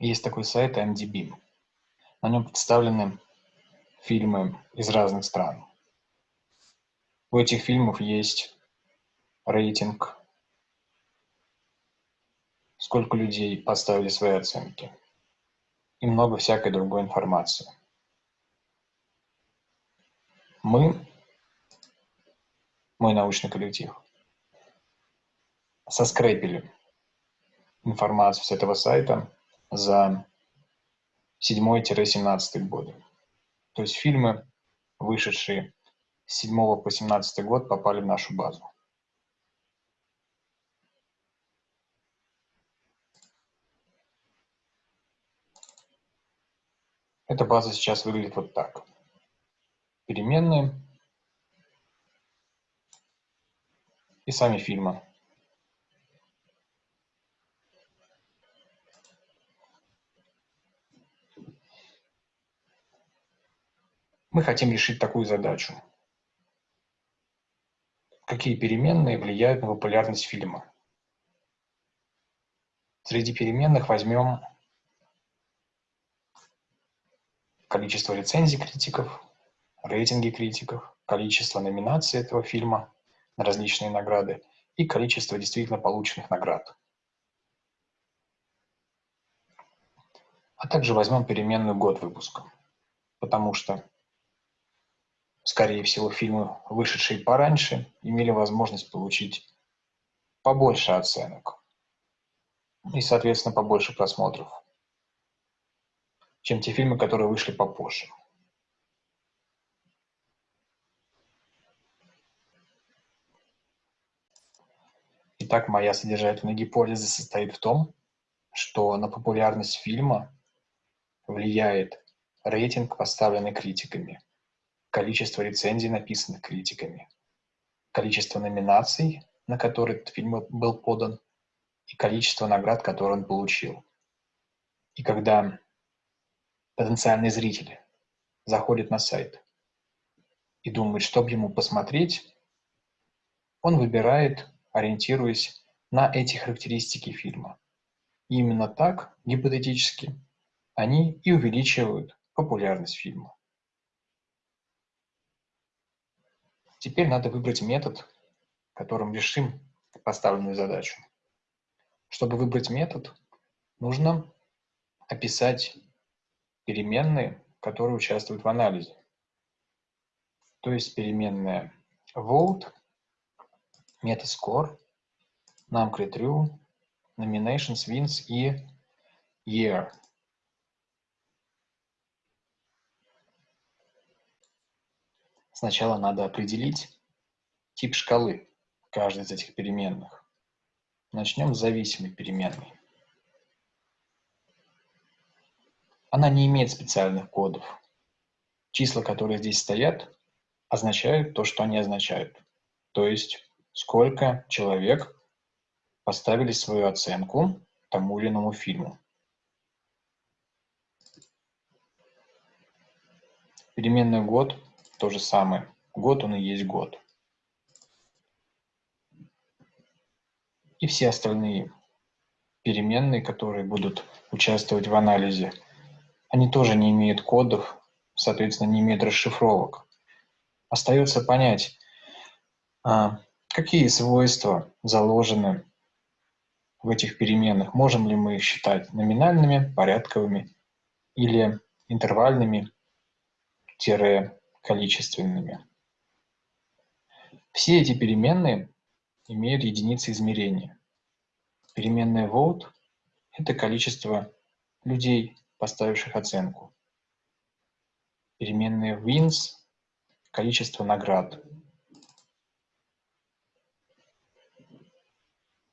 Есть такой сайт IMDb. На нем представлены фильмы из разных стран. У этих фильмов есть рейтинг, сколько людей поставили свои оценки и много всякой другой информации. Мы, мой научный коллектив, соскрепили информацию с этого сайта за 7-17 годы. То есть фильмы, вышедшие с 7 по 17 год, попали в нашу базу. Эта база сейчас выглядит вот так. Переменные и сами фильмы. Мы хотим решить такую задачу. Какие переменные влияют на популярность фильма? Среди переменных возьмем количество рецензий критиков, рейтинги критиков, количество номинаций этого фильма на различные награды и количество действительно полученных наград. А также возьмем переменную год выпуска, потому что скорее всего, фильмы, вышедшие пораньше, имели возможность получить побольше оценок и, соответственно, побольше просмотров, чем те фильмы, которые вышли попозже. Итак, моя содержательная гипотеза состоит в том, что на популярность фильма влияет рейтинг, поставленный критиками – количество рецензий, написанных критиками, количество номинаций, на которые этот фильм был подан, и количество наград, которые он получил. И когда потенциальный зритель заходит на сайт и думает, что бы ему посмотреть, он выбирает, ориентируясь на эти характеристики фильма. И именно так, гипотетически, они и увеличивают популярность фильма. Теперь надо выбрать метод, которым решим поставленную задачу. Чтобы выбрать метод, нужно описать переменные, которые участвуют в анализе. То есть переменная vote, metascore, numCreTrue, nominations, wins и year. Сначала надо определить тип шкалы каждой из этих переменных. Начнем с зависимой переменной. Она не имеет специальных кодов. Числа, которые здесь стоят, означают то, что они означают. То есть, сколько человек поставили свою оценку тому или иному фильму. Переменный год то же самое. Год он и есть год. И все остальные переменные, которые будут участвовать в анализе, они тоже не имеют кодов, соответственно, не имеют расшифровок. Остается понять, а, какие свойства заложены в этих переменных. Можем ли мы их считать номинальными, порядковыми или интервальными, тире количественными. Все эти переменные имеют единицы измерения. Переменная vote – это количество людей, поставивших оценку. Переменная wins – количество наград.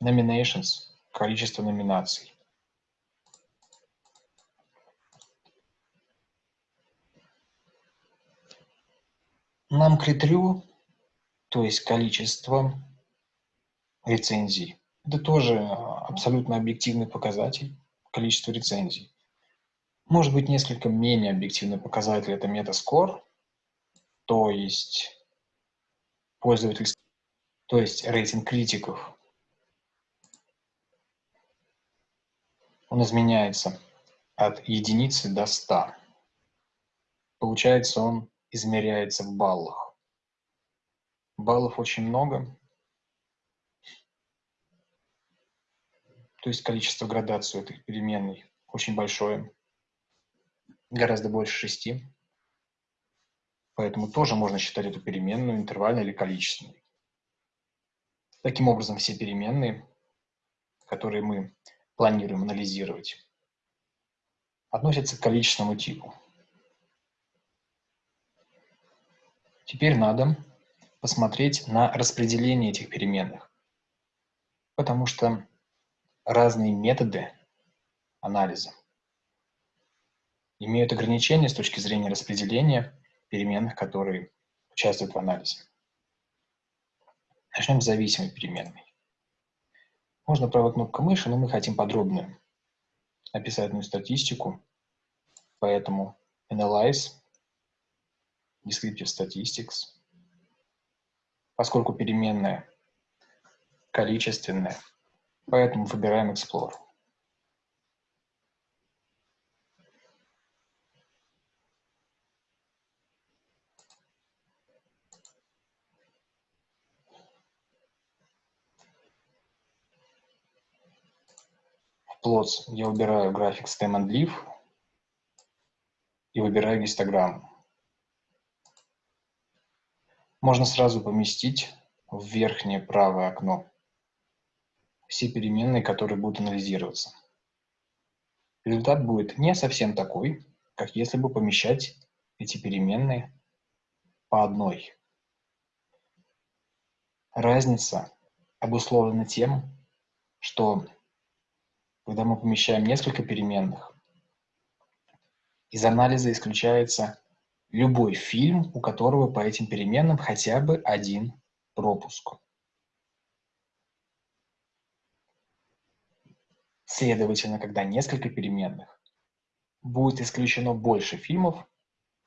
Nominations – количество номинаций. Нам критерию, то есть количество рецензий, это тоже абсолютно объективный показатель, количество рецензий. Может быть, несколько менее объективный показатель – это метаскор, то есть пользовательский, то есть рейтинг критиков. Он изменяется от единицы до 100. Получается, он измеряется в баллах. Баллов очень много. То есть количество градаций этой переменной очень большое. Гораздо больше шести. Поэтому тоже можно считать эту переменную интервальной или количественной. Таким образом, все переменные, которые мы планируем анализировать, относятся к количественному типу. Теперь надо посмотреть на распределение этих переменных, потому что разные методы анализа имеют ограничения с точки зрения распределения переменных, которые участвуют в анализе. Начнем с зависимой переменной. Можно правой кнопкой мыши, но мы хотим подробную описательную статистику, поэтому Analyze, Descriptive Statistics, поскольку переменная количественная, поэтому выбираем Explore. plots я убираю график stem and leaf и выбираю гистограмму. Можно сразу поместить в верхнее правое окно все переменные, которые будут анализироваться. Результат будет не совсем такой, как если бы помещать эти переменные по одной. Разница обусловлена тем, что когда мы помещаем несколько переменных, из анализа исключается любой фильм, у которого по этим переменным хотя бы один пропуск. Следовательно, когда несколько переменных, будет исключено больше фильмов,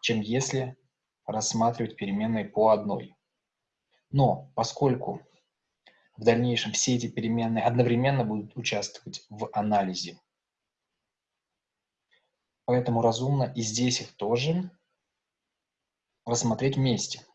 чем если рассматривать переменные по одной. Но поскольку в дальнейшем все эти переменные одновременно будут участвовать в анализе. Поэтому разумно и здесь их тоже рассмотреть вместе.